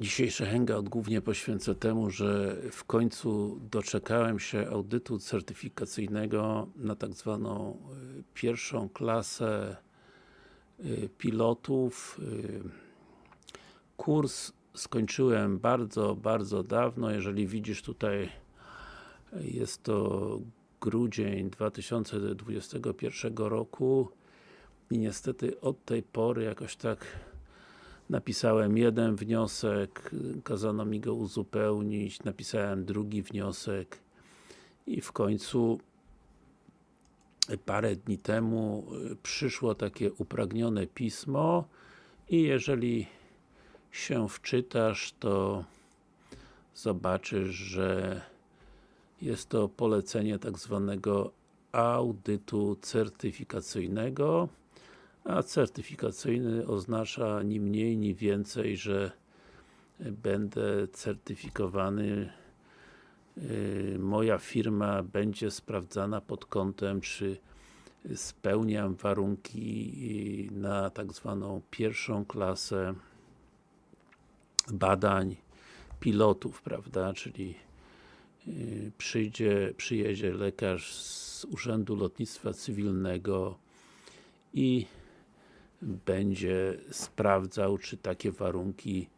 Dzisiejszy hangout głównie poświęcę temu, że w końcu doczekałem się audytu certyfikacyjnego na tak zwaną y, pierwszą klasę y, pilotów. Y, kurs skończyłem bardzo, bardzo dawno. Jeżeli widzisz tutaj jest to grudzień 2021 roku i niestety od tej pory jakoś tak napisałem jeden wniosek, kazano mi go uzupełnić, napisałem drugi wniosek i w końcu parę dni temu przyszło takie upragnione pismo i jeżeli się wczytasz, to zobaczysz, że jest to polecenie tak zwanego audytu certyfikacyjnego a certyfikacyjny oznacza ni mniej, ni więcej, że będę certyfikowany y, moja firma będzie sprawdzana pod kątem, czy spełniam warunki na tak zwaną pierwszą klasę badań pilotów, prawda, czyli y, przyjdzie, przyjedzie lekarz z Urzędu Lotnictwa Cywilnego i będzie sprawdzał, czy takie warunki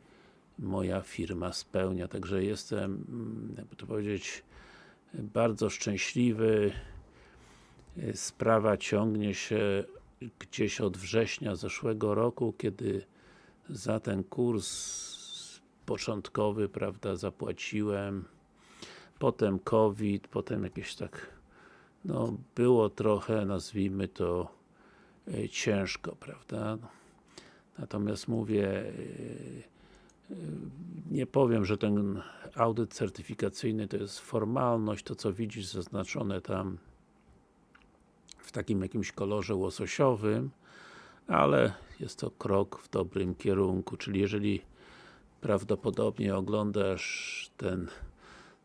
moja firma spełnia. Także jestem, mm, jakby to powiedzieć, bardzo szczęśliwy. Sprawa ciągnie się gdzieś od września zeszłego roku, kiedy za ten kurs początkowy, prawda, zapłaciłem. Potem COVID, potem jakieś tak, no, było trochę, nazwijmy to, ciężko, prawda? Natomiast mówię, e, e, nie powiem, że ten audyt certyfikacyjny to jest formalność, to co widzisz zaznaczone tam w takim jakimś kolorze łososiowym, ale jest to krok w dobrym kierunku, czyli jeżeli prawdopodobnie oglądasz ten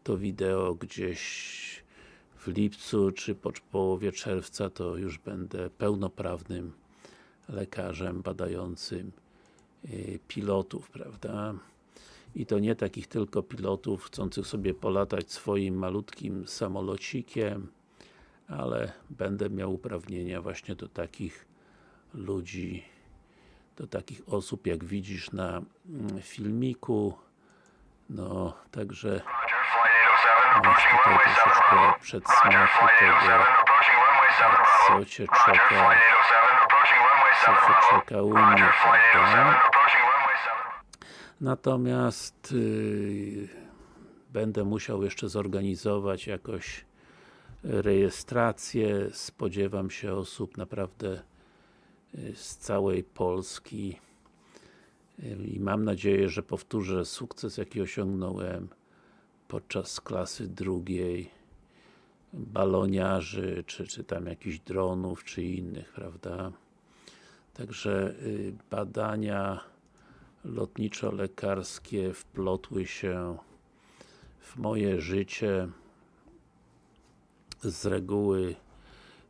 to wideo gdzieś lipcu, czy po połowie czerwca, to już będę pełnoprawnym lekarzem badającym y, pilotów, prawda? I to nie takich tylko pilotów chcących sobie polatać swoim malutkim samolocikiem, ale będę miał uprawnienia właśnie do takich ludzi, do takich osób, jak widzisz na mm, filmiku. No, także Masz tutaj troszeczkę przedsmaku tego, co Cię czeka, co Cię czeka u mnie, prawda? Natomiast yy, będę musiał jeszcze zorganizować jakoś rejestrację, spodziewam się osób naprawdę y, z całej Polski. Y, i mam nadzieję, że powtórzę sukces jaki osiągnąłem podczas klasy drugiej baloniarzy, czy, czy tam jakichś dronów, czy innych, prawda? Także y, badania lotniczo-lekarskie wplotły się w moje życie z reguły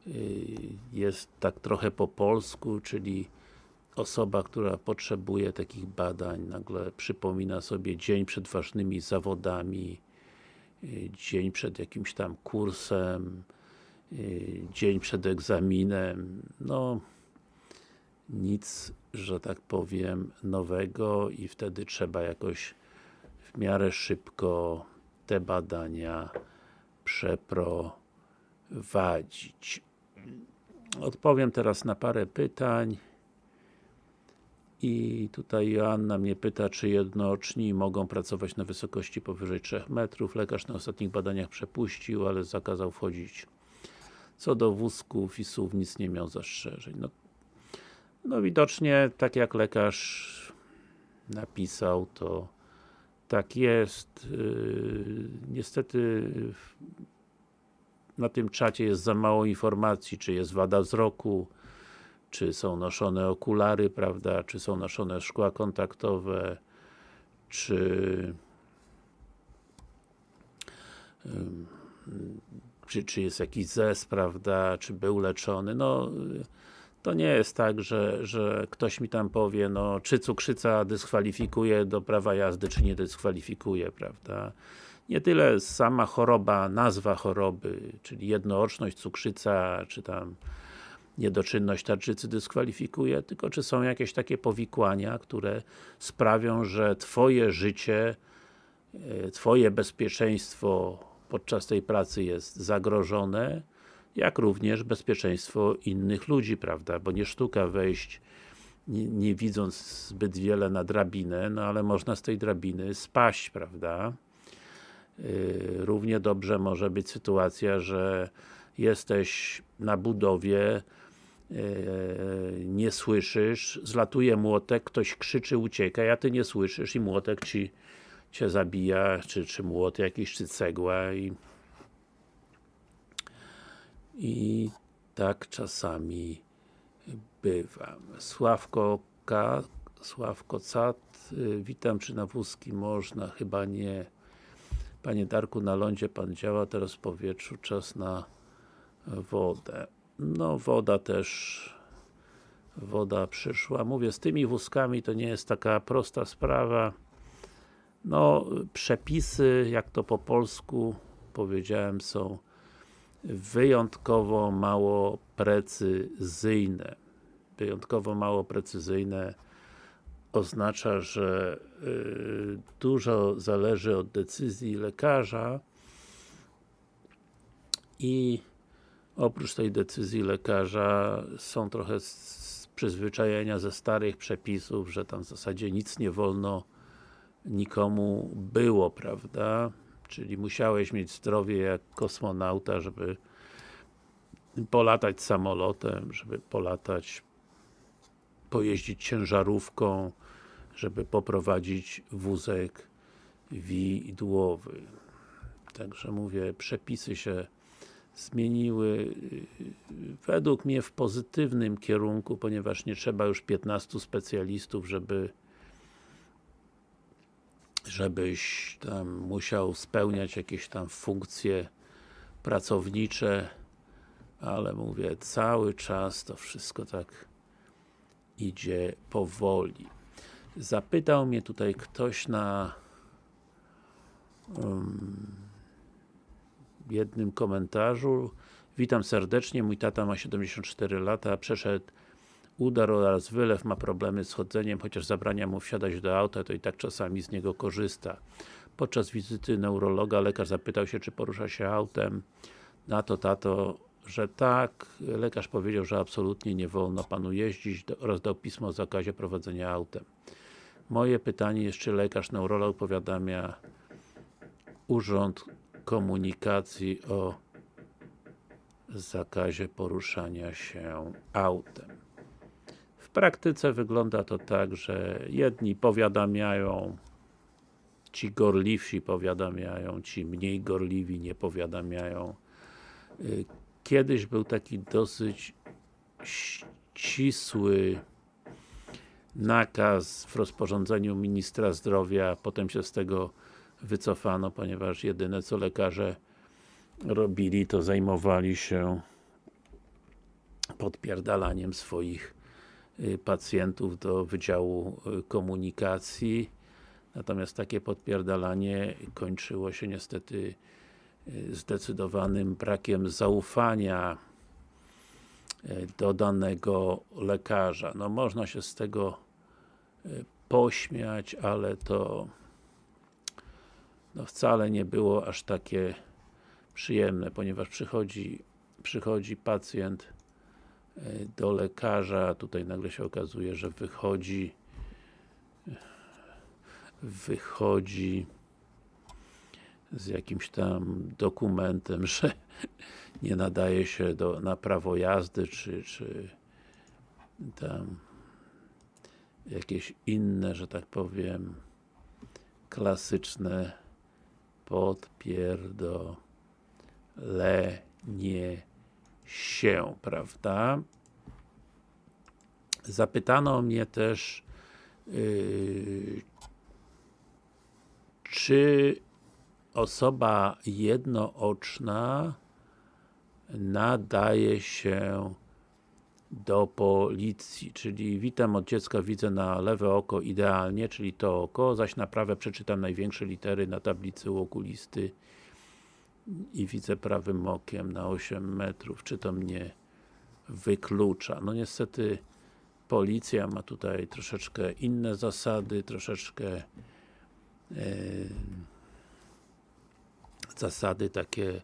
y, jest tak trochę po polsku, czyli osoba, która potrzebuje takich badań, nagle przypomina sobie dzień przed ważnymi zawodami, dzień przed jakimś tam kursem, y, dzień przed egzaminem, no nic, że tak powiem, nowego i wtedy trzeba jakoś w miarę szybko te badania przeprowadzić. Odpowiem teraz na parę pytań. I tutaj Joanna mnie pyta, czy jednoczni mogą pracować na wysokości powyżej 3 metrów. Lekarz na ostatnich badaniach przepuścił, ale zakazał wchodzić. Co do wózków i SUV nic nie miał zastrzeżeń. No, no widocznie, tak jak lekarz napisał, to tak jest. Yy, niestety na tym czacie jest za mało informacji, czy jest wada wzroku, czy są noszone okulary, prawda, czy są noszone szkła kontaktowe, czy czy, czy jest jakiś zes, prawda, czy był leczony, no to nie jest tak, że, że ktoś mi tam powie, no czy cukrzyca dyskwalifikuje do prawa jazdy, czy nie dyskwalifikuje, prawda? Nie tyle sama choroba, nazwa choroby, czyli jednooczność, cukrzyca, czy tam niedoczynność tarczycy dyskwalifikuje, tylko czy są jakieś takie powikłania, które sprawią, że Twoje życie, e, Twoje bezpieczeństwo podczas tej pracy jest zagrożone, jak również bezpieczeństwo innych ludzi, prawda, bo nie sztuka wejść nie, nie widząc zbyt wiele na drabinę, no ale można z tej drabiny spaść, prawda. Yy, równie dobrze może być sytuacja, że jesteś na budowie, nie słyszysz, zlatuje młotek, ktoś krzyczy, ucieka, a ty nie słyszysz i młotek ci cię zabija, czy, czy młot jakiś, czy cegła i i tak czasami bywa. Sławko K, Sławko Cat, y, witam, czy na wózki można? Chyba nie. Panie Darku, na lądzie Pan działa, teraz w powietrzu, czas na wodę. No, woda też woda przyszła. Mówię, z tymi wózkami to nie jest taka prosta sprawa. No, przepisy, jak to po polsku powiedziałem, są wyjątkowo mało precyzyjne. Wyjątkowo mało precyzyjne oznacza, że y, dużo zależy od decyzji lekarza i oprócz tej decyzji lekarza są trochę przyzwyczajenia ze starych przepisów, że tam w zasadzie nic nie wolno nikomu było, prawda? Czyli musiałeś mieć zdrowie jak kosmonauta, żeby polatać samolotem, żeby polatać, pojeździć ciężarówką, żeby poprowadzić wózek widłowy. Także mówię, przepisy się zmieniły według mnie w pozytywnym kierunku, ponieważ nie trzeba już 15 specjalistów, żeby żebyś tam musiał spełniać jakieś tam funkcje pracownicze, ale mówię, cały czas to wszystko tak idzie powoli. Zapytał mnie tutaj ktoś na um, jednym komentarzu Witam serdecznie, mój tata ma 74 lata, przeszedł udar oraz wylew, ma problemy z chodzeniem, chociaż zabrania mu wsiadać do auta, to i tak czasami z niego korzysta. Podczas wizyty neurologa lekarz zapytał się, czy porusza się autem. Na to tato, że tak. Lekarz powiedział, że absolutnie nie wolno panu jeździć oraz dał pismo o zakazie prowadzenia autem. Moje pytanie jest, czy lekarz neurolog powiadamia Urząd Komunikacji o zakazie poruszania się autem praktyce wygląda to tak, że jedni powiadamiają, ci gorliwsi powiadamiają, ci mniej gorliwi nie powiadamiają. Y, kiedyś był taki dosyć ścisły nakaz w rozporządzeniu Ministra Zdrowia, potem się z tego wycofano, ponieważ jedyne co lekarze robili, to zajmowali się podpierdalaniem swoich Y, pacjentów do Wydziału y, Komunikacji natomiast takie podpierdalanie kończyło się niestety y, zdecydowanym brakiem zaufania do danego lekarza. No można się z tego pośmiać, ale to no wcale nie było aż takie przyjemne, ponieważ przychodzi, przychodzi pacjent do lekarza, tutaj nagle się okazuje, że wychodzi wychodzi z jakimś tam dokumentem, że nie nadaje się do, na prawo jazdy, czy, czy tam jakieś inne, że tak powiem klasyczne podpierdolenie się, prawda? Zapytano mnie też yy, czy osoba jednooczna nadaje się do policji, czyli witam od dziecka, widzę na lewe oko idealnie, czyli to oko, zaś na prawe przeczytam największe litery na tablicy u okulisty i widzę prawym okiem na 8 metrów, czy to mnie wyklucza. No niestety policja ma tutaj troszeczkę inne zasady, troszeczkę e, zasady takie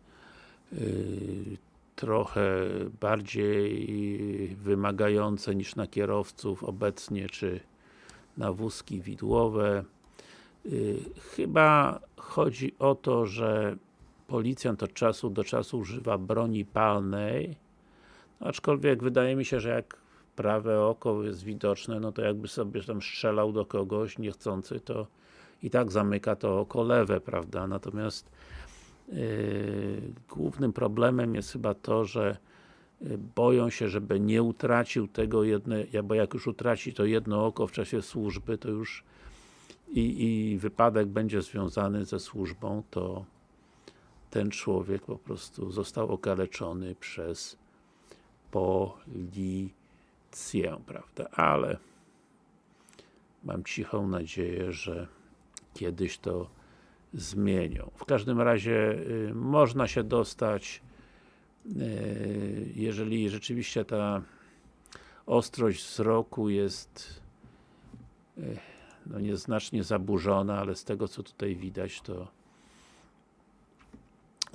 y, trochę bardziej wymagające niż na kierowców obecnie, czy na wózki widłowe. Y, chyba chodzi o to, że policjant od czasu do czasu używa broni palnej, aczkolwiek wydaje mi się, że jak prawe oko jest widoczne, no to jakby sobie tam strzelał do kogoś niechcący, to i tak zamyka to oko lewe, prawda? Natomiast głównym problemem jest chyba to, że yy, boją się, żeby nie utracił tego jednego, bo jak już utraci to jedno oko w czasie służby, to już i, i wypadek będzie związany ze służbą, to ten człowiek po prostu został okaleczony przez policję, prawda? Ale mam cichą nadzieję, że kiedyś to zmienią. W każdym razie y, można się dostać y, jeżeli rzeczywiście ta ostrość wzroku jest y, no nieznacznie zaburzona, ale z tego co tutaj widać to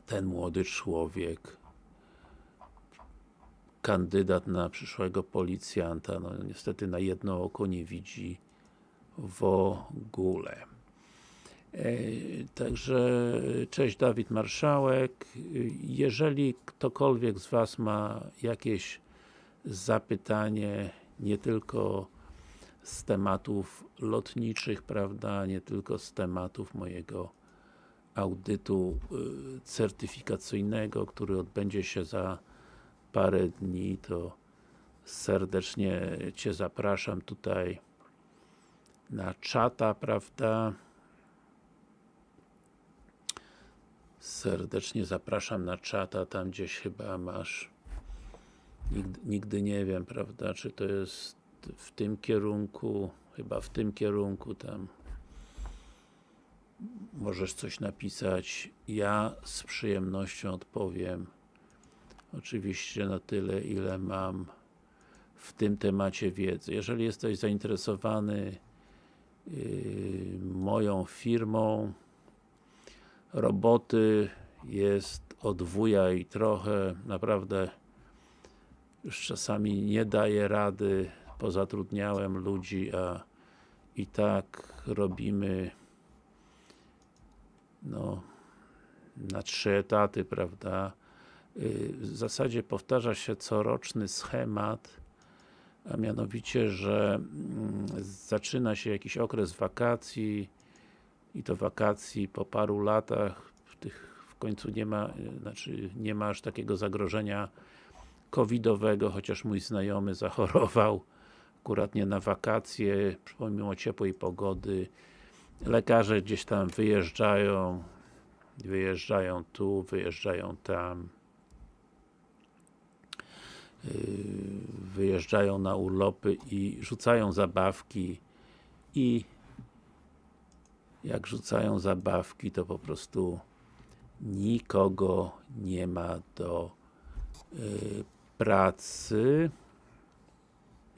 ten młody człowiek kandydat na przyszłego policjanta, no niestety na jedno oko nie widzi w ogóle. E, także, cześć Dawid Marszałek. Jeżeli ktokolwiek z Was ma jakieś zapytanie, nie tylko z tematów lotniczych, prawda, nie tylko z tematów mojego audytu certyfikacyjnego, który odbędzie się za parę dni, to serdecznie Cię zapraszam tutaj na czata, prawda? Serdecznie zapraszam na czata, tam gdzieś chyba masz. Nigdy, nigdy nie wiem, prawda, czy to jest w tym kierunku, chyba w tym kierunku tam. Możesz coś napisać, ja z przyjemnością odpowiem. Oczywiście na tyle, ile mam w tym temacie wiedzy. Jeżeli jesteś zainteresowany yy, moją firmą, roboty jest od wuja i trochę, naprawdę już czasami nie daję rady, pozatrudniałem ludzi, a i tak robimy no na trzy etaty, prawda? w zasadzie powtarza się coroczny schemat, a mianowicie, że mm, zaczyna się jakiś okres wakacji i to wakacji po paru latach, w tych w końcu nie ma, znaczy nie ma aż takiego zagrożenia covidowego, chociaż mój znajomy zachorował akurat nie na wakacje, pomimo ciepłej pogody. Lekarze gdzieś tam wyjeżdżają, wyjeżdżają tu, wyjeżdżają tam. Yy, wyjeżdżają na urlopy i rzucają zabawki i jak rzucają zabawki, to po prostu nikogo nie ma do yy, pracy.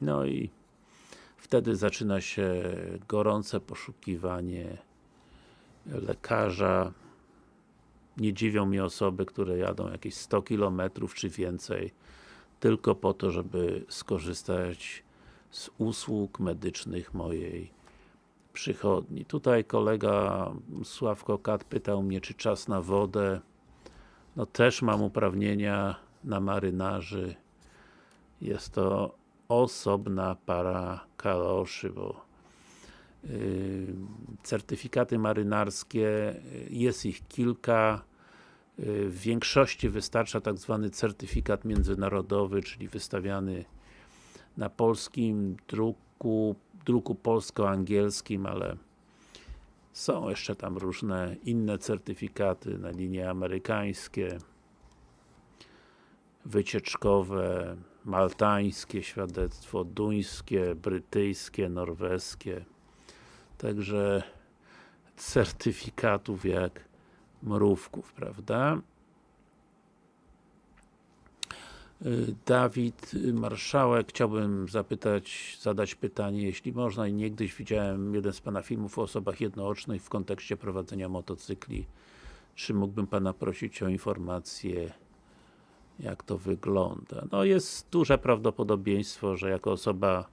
No i wtedy zaczyna się gorące poszukiwanie lekarza. Nie dziwią mnie osoby, które jadą jakieś 100 km czy więcej tylko po to, żeby skorzystać z usług medycznych mojej przychodni. Tutaj kolega Sławko Kat pytał mnie, czy czas na wodę. No też mam uprawnienia na marynarzy. Jest to osobna para kaloszy, bo yy, certyfikaty marynarskie, jest ich kilka, w większości wystarcza tak zwany certyfikat międzynarodowy, czyli wystawiany na polskim druku, druku polsko-angielskim, ale są jeszcze tam różne inne certyfikaty na linie amerykańskie, wycieczkowe, maltańskie świadectwo, duńskie, brytyjskie, norweskie. Także certyfikatów jak mrówków, prawda? Y, Dawid Marszałek, chciałbym zapytać, zadać pytanie, jeśli można i niegdyś widziałem jeden z Pana filmów o osobach jednoocznych w kontekście prowadzenia motocykli. Czy mógłbym Pana prosić o informację, jak to wygląda? No jest duże prawdopodobieństwo, że jako osoba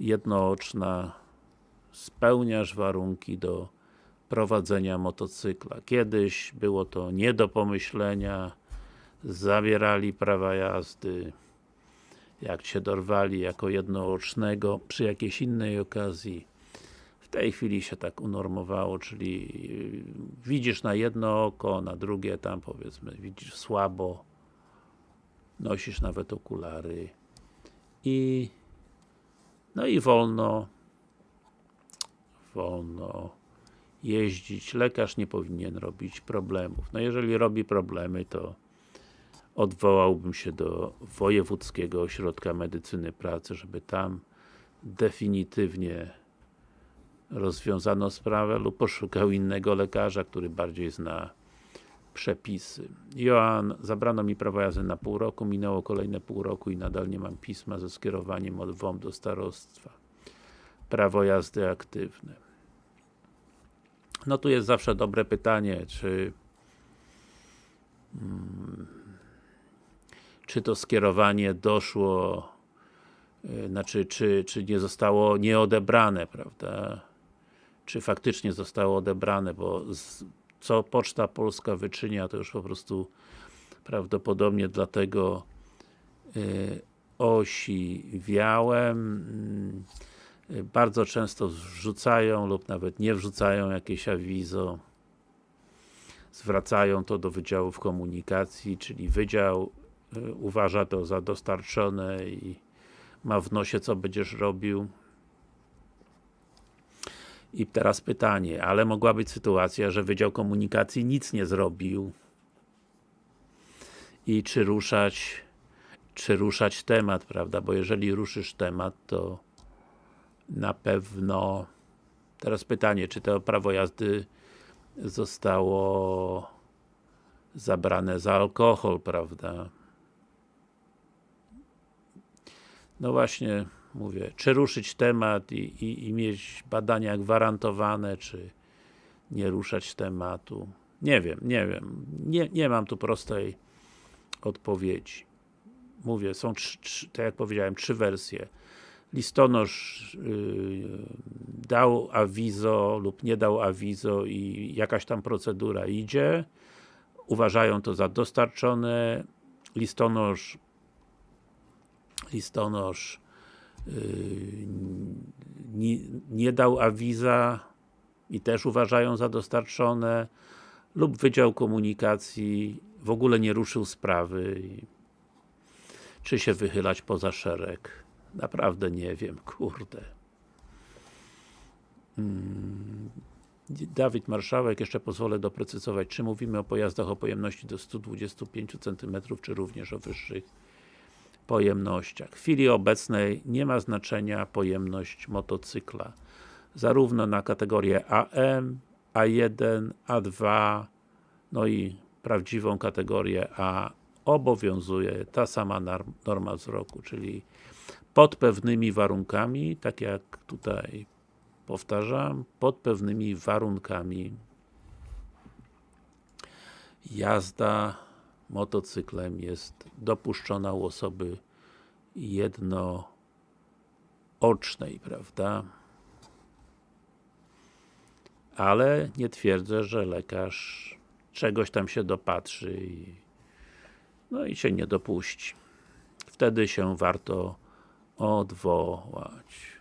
jednooczna spełniasz warunki do prowadzenia motocykla. Kiedyś było to nie do pomyślenia, zabierali prawa jazdy, jak cię dorwali jako jednoocznego przy jakiejś innej okazji. W tej chwili się tak unormowało, czyli yy, widzisz na jedno oko, na drugie tam powiedzmy widzisz słabo, nosisz nawet okulary i no i wolno wolno jeździć. Lekarz nie powinien robić problemów. No jeżeli robi problemy, to odwołałbym się do Wojewódzkiego Ośrodka Medycyny Pracy, żeby tam definitywnie rozwiązano sprawę lub poszukał innego lekarza, który bardziej zna przepisy. Joan, zabrano mi prawo jazdy na pół roku, minęło kolejne pół roku i nadal nie mam pisma ze skierowaniem od WOM do starostwa. Prawo jazdy aktywne. No tu jest zawsze dobre pytanie, czy hmm, czy to skierowanie doszło yy, znaczy, czy, czy nie zostało nieodebrane, prawda? Czy faktycznie zostało odebrane, bo z, co Poczta Polska wyczynia, to już po prostu prawdopodobnie dlatego yy, osiwiałem. Yy, bardzo często wrzucają lub nawet nie wrzucają jakieś awizo. Zwracają to do Wydziałów Komunikacji, czyli Wydział uważa to za dostarczone i ma w nosie co będziesz robił. I teraz pytanie, ale mogła być sytuacja, że Wydział Komunikacji nic nie zrobił i czy ruszać czy ruszać temat, prawda, bo jeżeli ruszysz temat, to na pewno teraz pytanie, czy to prawo jazdy zostało zabrane za alkohol, prawda? No właśnie, mówię, czy ruszyć temat i, i, i mieć badania gwarantowane, czy nie ruszać tematu. Nie wiem, nie wiem. Nie, nie mam tu prostej odpowiedzi. Mówię, są, trzy, trzy, tak jak powiedziałem, trzy wersje. Listonosz yy, dał awizo lub nie dał awizo i jakaś tam procedura idzie. Uważają to za dostarczone. Listonosz listonosz yy, nie, nie dał awiza i też uważają za dostarczone lub Wydział Komunikacji w ogóle nie ruszył sprawy czy się wychylać poza szereg naprawdę nie wiem, kurde hmm. Dawid Marszałek, jeszcze pozwolę doprecyzować, czy mówimy o pojazdach o pojemności do 125 cm, czy również o wyższych pojemnościach. W chwili obecnej nie ma znaczenia pojemność motocykla. Zarówno na kategorię AM, A1, A2, no i prawdziwą kategorię A obowiązuje ta sama norma wzroku, czyli pod pewnymi warunkami, tak jak tutaj powtarzam, pod pewnymi warunkami jazda motocyklem jest dopuszczona u osoby jednoocznej, prawda? Ale nie twierdzę, że lekarz czegoś tam się dopatrzy i no i się nie dopuści. Wtedy się warto odwołać.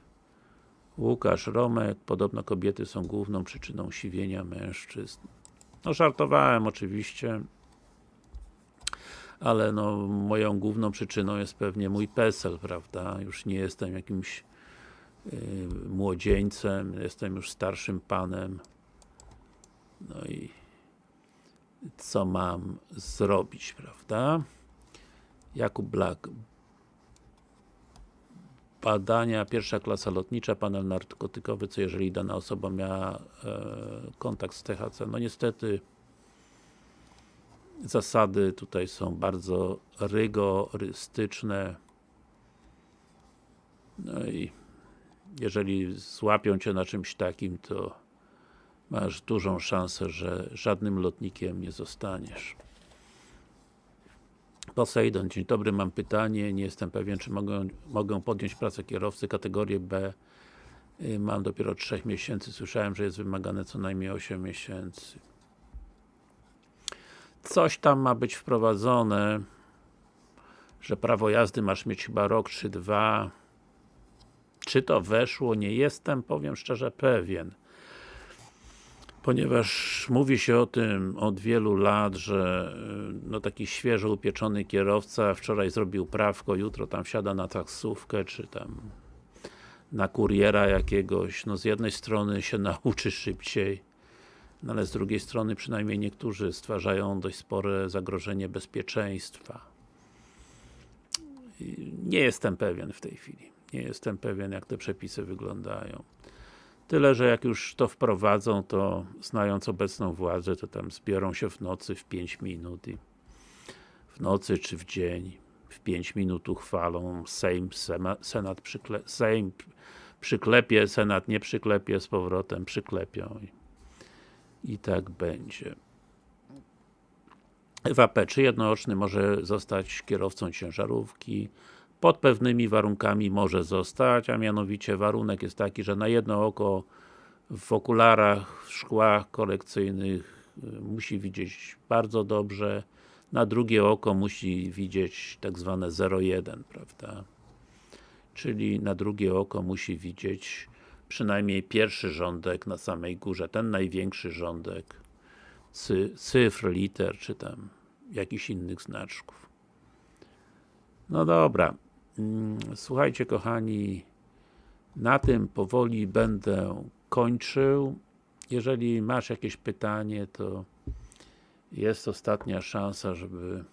Łukasz Romek, podobno kobiety są główną przyczyną siwienia mężczyzn. No żartowałem oczywiście, ale no moją główną przyczyną jest pewnie mój PESEL, prawda? Już nie jestem jakimś yy, młodzieńcem, jestem już starszym panem. No i co mam zrobić, prawda? Jakub Black. badania, pierwsza klasa lotnicza, panel narkotykowy, co jeżeli dana osoba miała e, kontakt z THC. No niestety zasady tutaj są bardzo rygorystyczne. No i jeżeli złapią Cię na czymś takim, to masz dużą szansę, że żadnym lotnikiem nie zostaniesz. Poseidon, dzień dobry, mam pytanie, nie jestem pewien, czy mogę, mogę podjąć pracę kierowcy kategorię B. Y, mam dopiero 3 miesięcy, słyszałem, że jest wymagane co najmniej 8 miesięcy coś tam ma być wprowadzone że prawo jazdy masz mieć chyba rok czy dwa czy to weszło? Nie jestem, powiem szczerze, pewien ponieważ mówi się o tym od wielu lat, że y, no taki świeżo upieczony kierowca wczoraj zrobił prawko, jutro tam wsiada na taksówkę, czy tam na kuriera jakiegoś, no z jednej strony się nauczy szybciej, no ale z drugiej strony przynajmniej niektórzy stwarzają dość spore zagrożenie bezpieczeństwa. Nie jestem pewien w tej chwili. Nie jestem pewien jak te przepisy wyglądają. Tyle, że jak już to wprowadzą, to znając obecną władzę, to tam zbiorą się w nocy w 5 minut i w nocy czy w dzień w 5 minut uchwalą, Sejm, Senat przykle, Sejm przyklepie, Senat nie przyklepie, z powrotem przyklepią i, tak będzie. Ewa P. Czy jednooczny może zostać kierowcą ciężarówki? Pod pewnymi warunkami może zostać, a mianowicie warunek jest taki, że na jedno oko w okularach, w szkłach korekcyjnych y, musi widzieć bardzo dobrze, na drugie oko musi widzieć tak zwane 0,1, prawda? Czyli na drugie oko musi widzieć przynajmniej pierwszy rządek na samej górze, ten największy rządek cy, cyfr, liter, czy tam jakichś innych znaczków. No dobra, mm, słuchajcie kochani, na tym powoli będę kończył. Jeżeli masz jakieś pytanie, to jest ostatnia szansa, żeby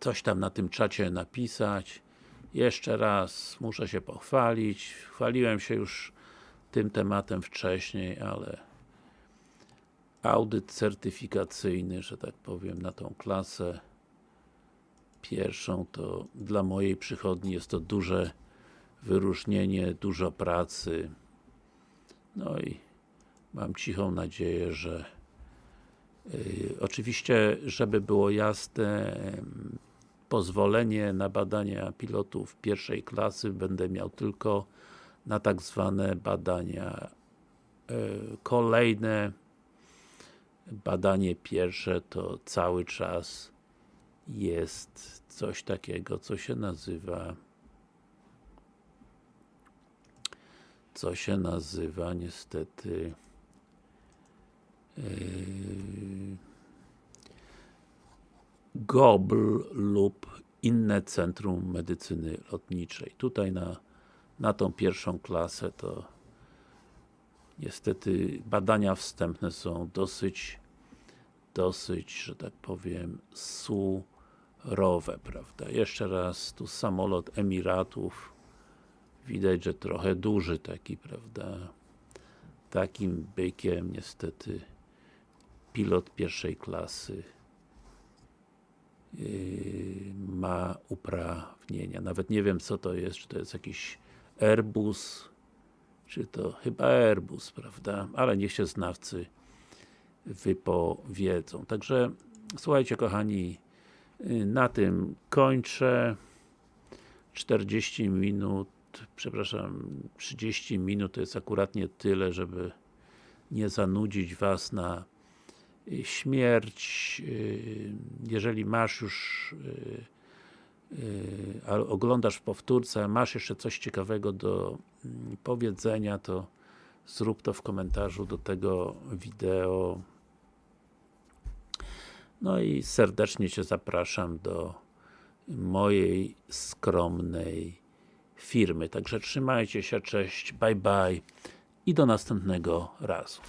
coś tam na tym czacie napisać. Jeszcze raz muszę się pochwalić. Chwaliłem się już tym tematem wcześniej, ale audyt certyfikacyjny, że tak powiem, na tą klasę pierwszą, to dla mojej przychodni jest to duże wyróżnienie, dużo pracy. No i mam cichą nadzieję, że yy, oczywiście, żeby było jasne, pozwolenie na badania pilotów pierwszej klasy. Będę miał tylko na tak zwane badania yy, kolejne. Badanie pierwsze to cały czas jest coś takiego, co się nazywa co się nazywa niestety yy, GOBL lub inne Centrum Medycyny Lotniczej. Tutaj na, na tą pierwszą klasę to niestety badania wstępne są dosyć dosyć, że tak powiem, surowe, prawda? Jeszcze raz, tu samolot Emiratów widać, że trochę duży taki, prawda? Takim bykiem niestety pilot pierwszej klasy ma uprawnienia. Nawet nie wiem co to jest, czy to jest jakiś Airbus, czy to chyba Airbus, prawda? Ale niech się znawcy wypowiedzą. Także słuchajcie kochani, yy, na tym kończę. 40 minut przepraszam, 30 minut to jest akuratnie tyle, żeby nie zanudzić Was na śmierć. Y, jeżeli masz już y, oglądasz w powtórce, masz jeszcze coś ciekawego do mm, powiedzenia, to zrób to w komentarzu do tego wideo. No i serdecznie Cię zapraszam do mojej skromnej firmy. Także trzymajcie się, cześć, bye bye i do następnego razu.